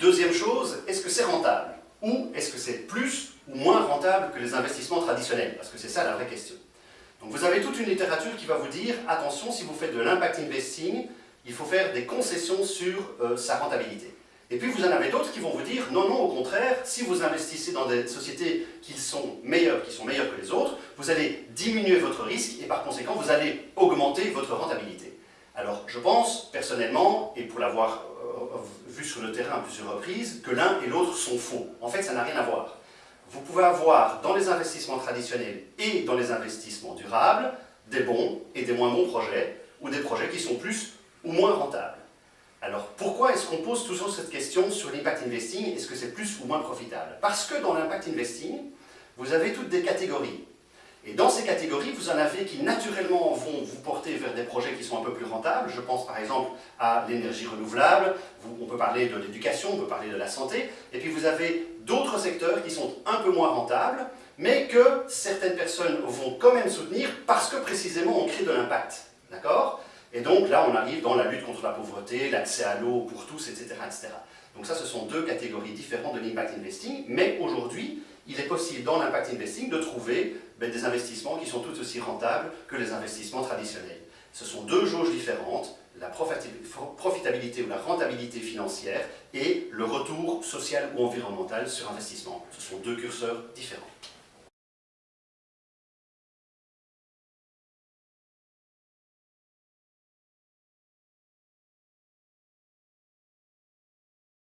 Deuxième chose, est-ce que c'est rentable Ou est-ce que c'est plus ou moins rentable que les investissements traditionnels? Parce que c'est ça la vraie question. Donc vous avez toute une littérature qui va vous dire, attention, si vous faites de l'impact investing, il faut faire des concessions sur euh, sa rentabilité. Et puis vous en avez d'autres qui vont vous dire, non, non, au contraire, si vous investissez dans des sociétés qui sont meilleures, qui sont meilleures que les autres, vous allez diminuer votre risque et par conséquent, vous allez augmenter votre rentabilité. Alors, je pense, personnellement, et pour l'avoir euh, vu sur le terrain à plusieurs reprises, que l'un et l'autre sont faux. En fait, ça n'a rien à voir. Vous pouvez avoir dans les investissements traditionnels et dans les investissements durables des bons et des moins bons projets, ou des projets qui sont plus ou moins rentables. Alors, pourquoi est-ce qu'on pose toujours cette question sur l'impact investing? Est-ce que c'est plus ou moins profitable? Parce que dans l'impact investing, vous avez toutes des catégories. Et dans ces catégories, vous en avez qui naturellement vont vous des projets qui sont un peu plus rentables. Je pense par exemple à l'énergie renouvelable, on peut parler de l'éducation, on peut parler de la santé. Et puis vous avez d'autres secteurs qui sont un peu moins rentables, mais que certaines personnes vont quand même soutenir parce que précisément on crée de l'impact. D'accord? Et donc là, on arrive dans la lutte contre la pauvreté, l'accès à l'eau pour tous, etc., etc. Donc ça, ce sont deux catégories différentes de l'impact investing, mais aujourd'hui, il est possible dans l'impact investing de trouver ben, des investissements qui sont tout aussi rentables que les investissements traditionnels. Ce sont deux jauges différentes, la profitabilité ou la rentabilité financière et le retour social ou environnemental sur investissement. Ce sont deux curseurs différents.